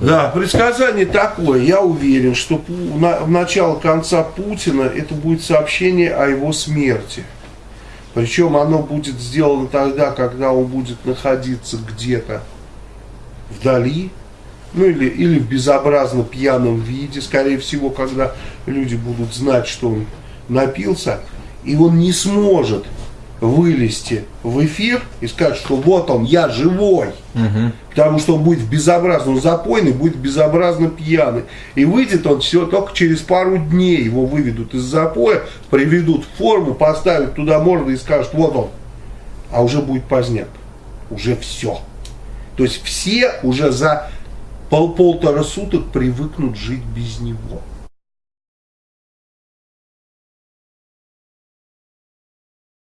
Да, предсказание такое. Я уверен, что в начало конца Путина это будет сообщение о его смерти. Причем оно будет сделано тогда, когда он будет находиться где-то вдали, ну или, или в безобразно пьяном виде, скорее всего, когда люди будут знать, что он напился, и он не сможет вылезти в эфир и сказать, что вот он, я живой. Угу. Потому что он будет в безобразном запойный, будет безобразно пьяный. И выйдет он все только через пару дней. Его выведут из запоя, приведут в форму, поставят туда морду и скажут, вот он. А уже будет поздняк. Уже все. То есть все уже за пол полтора суток привыкнут жить без него.